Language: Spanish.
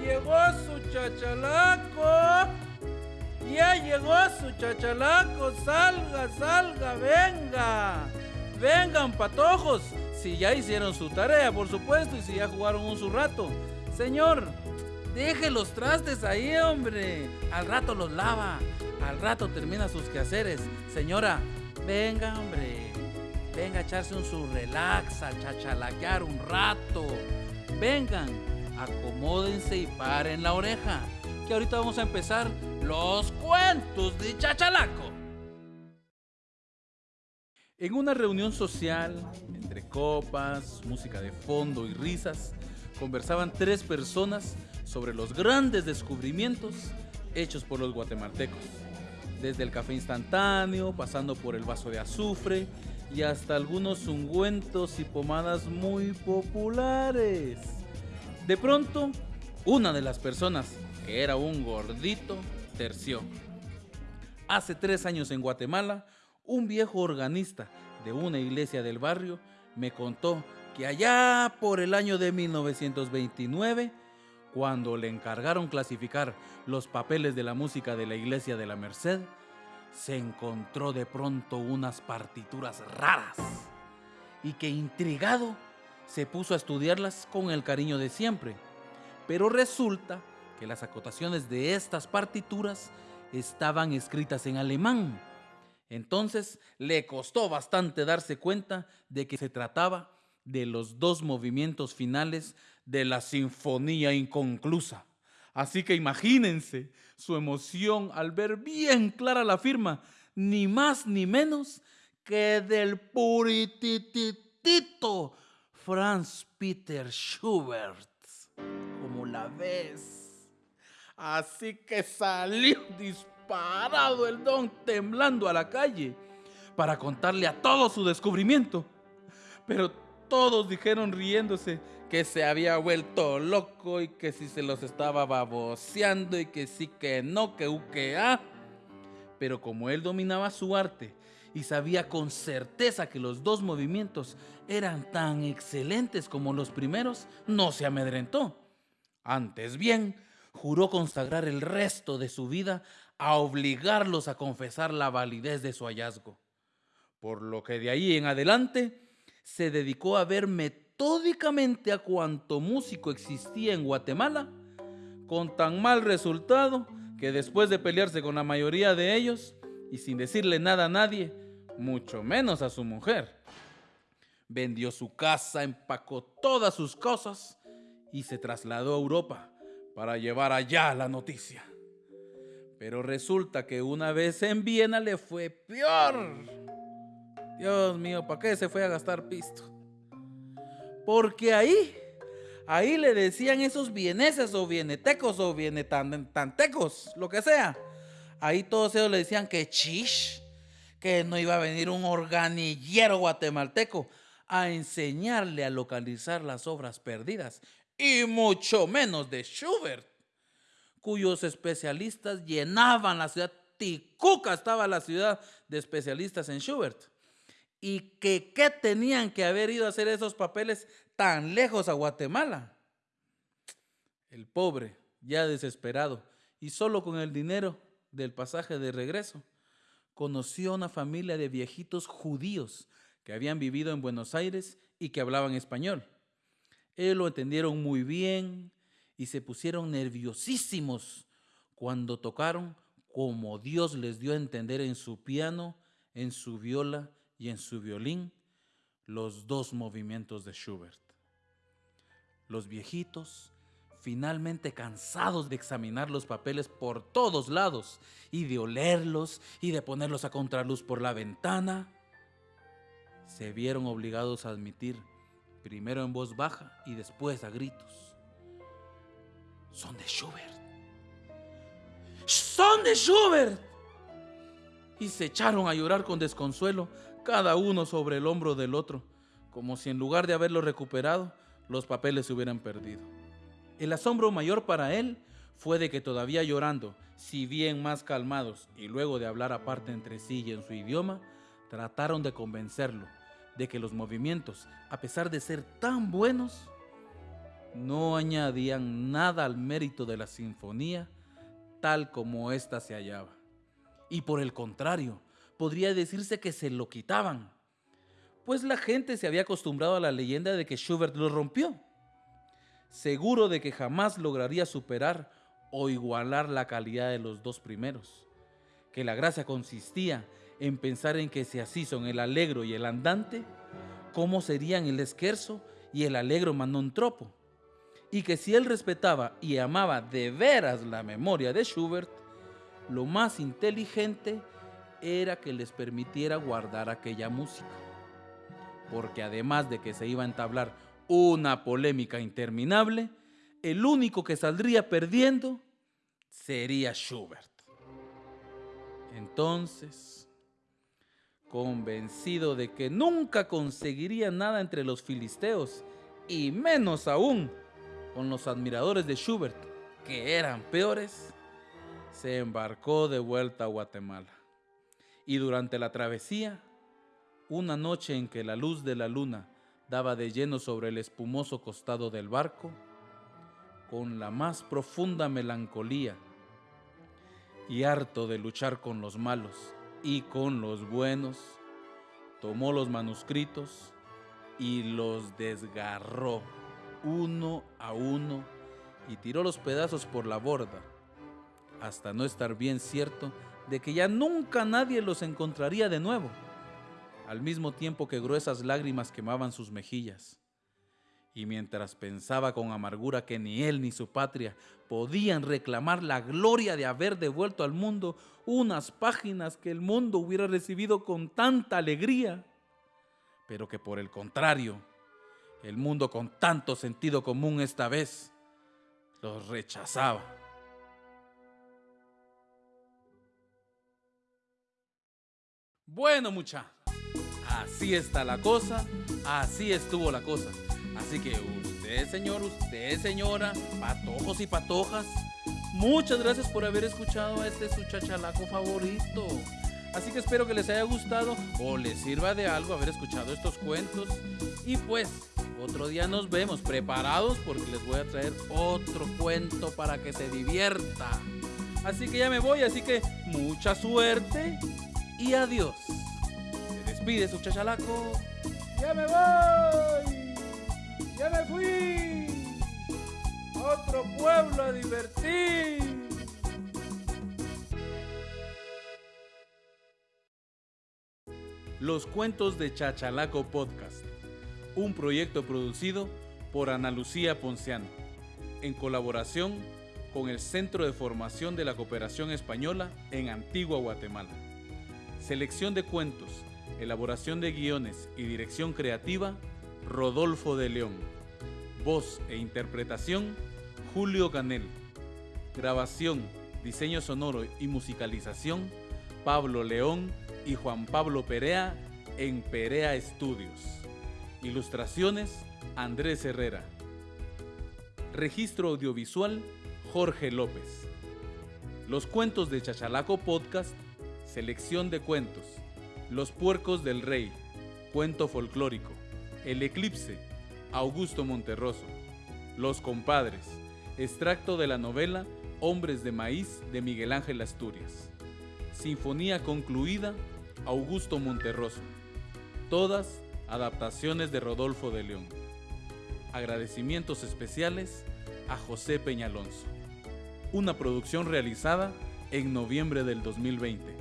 llegó su chachalaco. Ya llegó su chachalaco. Salga, salga, venga. Vengan, patojos. Si ya hicieron su tarea, por supuesto, y si ya jugaron un su rato. Señor, deje los trastes ahí, hombre. Al rato los lava. Al rato termina sus quehaceres. Señora, venga, hombre. Venga a echarse un su relax, a chachalaquear un rato. Vengan, acomódense y paren la oreja. Que ahorita vamos a empezar los cuentos de chachalaco. En una reunión social, entre copas, música de fondo y risas, conversaban tres personas sobre los grandes descubrimientos hechos por los guatemaltecos. Desde el café instantáneo, pasando por el vaso de azufre y hasta algunos ungüentos y pomadas muy populares. De pronto, una de las personas, que era un gordito, terció. Hace tres años en Guatemala, un viejo organista de una iglesia del barrio me contó que allá por el año de 1929, cuando le encargaron clasificar los papeles de la música de la iglesia de la Merced, se encontró de pronto unas partituras raras y que intrigado se puso a estudiarlas con el cariño de siempre. Pero resulta que las acotaciones de estas partituras estaban escritas en alemán. Entonces le costó bastante darse cuenta de que se trataba de los dos movimientos finales de la sinfonía inconclusa. Así que imagínense su emoción al ver bien clara la firma, ni más ni menos que del purititito Franz Peter Schubert. Como la ves. Así que salió disparado el don temblando a la calle para contarle a todos su descubrimiento. Pero todos dijeron riéndose que se había vuelto loco y que si se los estaba baboseando y que sí que no, que u que a. Pero como él dominaba su arte y sabía con certeza que los dos movimientos eran tan excelentes como los primeros, no se amedrentó. Antes bien, juró consagrar el resto de su vida a obligarlos a confesar la validez de su hallazgo. Por lo que de ahí en adelante se dedicó a ver metódicamente a cuanto músico existía en Guatemala, con tan mal resultado que después de pelearse con la mayoría de ellos y sin decirle nada a nadie, mucho menos a su mujer, vendió su casa, empacó todas sus cosas y se trasladó a Europa para llevar allá la noticia. Pero resulta que una vez en Viena le fue peor. Dios mío, ¿para qué se fue a gastar pisto? Porque ahí, ahí le decían esos vieneses o vienetecos o vienetantecos, lo que sea. Ahí todos ellos le decían que chish, que no iba a venir un organillero guatemalteco a enseñarle a localizar las obras perdidas y mucho menos de Schubert, cuyos especialistas llenaban la ciudad. Ticuca estaba la ciudad de especialistas en Schubert. Y que qué tenían que haber ido a hacer esos papeles tan lejos a Guatemala. El pobre, ya desesperado y solo con el dinero del pasaje de regreso, conoció a una familia de viejitos judíos que habían vivido en Buenos Aires y que hablaban español. Ellos lo entendieron muy bien y se pusieron nerviosísimos cuando tocaron como Dios les dio a entender en su piano, en su viola y en su violín los dos movimientos de Schubert. Los viejitos, finalmente cansados de examinar los papeles por todos lados y de olerlos y de ponerlos a contraluz por la ventana, se vieron obligados a admitir primero en voz baja y después a gritos. Son de Schubert. Son de Schubert. Y se echaron a llorar con desconsuelo, cada uno sobre el hombro del otro, como si en lugar de haberlo recuperado, los papeles se hubieran perdido. El asombro mayor para él fue de que todavía llorando, si bien más calmados y luego de hablar aparte entre sí y en su idioma, trataron de convencerlo de que los movimientos, a pesar de ser tan buenos, no añadían nada al mérito de la sinfonía tal como ésta se hallaba. Y por el contrario, podría decirse que se lo quitaban, pues la gente se había acostumbrado a la leyenda de que Schubert lo rompió, seguro de que jamás lograría superar o igualar la calidad de los dos primeros, que la gracia consistía en pensar en que si así son el alegro y el andante, ¿cómo serían el esquerzo y el alegro manontropo? Y que si él respetaba y amaba de veras la memoria de Schubert, lo más inteligente era que les permitiera guardar aquella música. Porque además de que se iba a entablar una polémica interminable, el único que saldría perdiendo sería Schubert. Entonces, convencido de que nunca conseguiría nada entre los filisteos, y menos aún con los admiradores de Schubert, que eran peores, se embarcó de vuelta a Guatemala. Y durante la travesía, una noche en que la luz de la luna daba de lleno sobre el espumoso costado del barco, con la más profunda melancolía y harto de luchar con los malos y con los buenos, tomó los manuscritos y los desgarró uno a uno y tiró los pedazos por la borda, hasta no estar bien cierto de que ya nunca nadie los encontraría de nuevo, al mismo tiempo que gruesas lágrimas quemaban sus mejillas. Y mientras pensaba con amargura que ni él ni su patria podían reclamar la gloria de haber devuelto al mundo unas páginas que el mundo hubiera recibido con tanta alegría, pero que por el contrario, el mundo con tanto sentido común esta vez los rechazaba. Bueno, mucha, así está la cosa, así estuvo la cosa. Así que usted, señor, usted, señora, patojos y patojas, muchas gracias por haber escuchado a este su chachalaco favorito. Así que espero que les haya gustado o les sirva de algo haber escuchado estos cuentos. Y pues, otro día nos vemos preparados porque les voy a traer otro cuento para que se divierta. Así que ya me voy, así que mucha suerte y adiós. Despide su chachalaco. Ya me voy. Ya me fui. otro pueblo a divertir. Los cuentos de Chachalaco Podcast, un proyecto producido por Ana Lucía Ponciano, en colaboración con el Centro de Formación de la Cooperación Española en Antigua Guatemala. Selección de cuentos, elaboración de guiones y dirección creativa, Rodolfo de León. Voz e interpretación, Julio Canel. Grabación, diseño sonoro y musicalización, Pablo León y Juan Pablo Perea en Perea Estudios. Ilustraciones, Andrés Herrera. Registro audiovisual, Jorge López. Los cuentos de Chachalaco Podcast, selección de cuentos. Los puercos del rey, cuento folclórico. El eclipse, Augusto Monterroso. Los compadres, extracto de la novela Hombres de Maíz de Miguel Ángel Asturias. Sinfonía concluida, Augusto Monterroso. Todas adaptaciones de Rodolfo de León. Agradecimientos especiales a José Peñalonso. Una producción realizada en noviembre del 2020.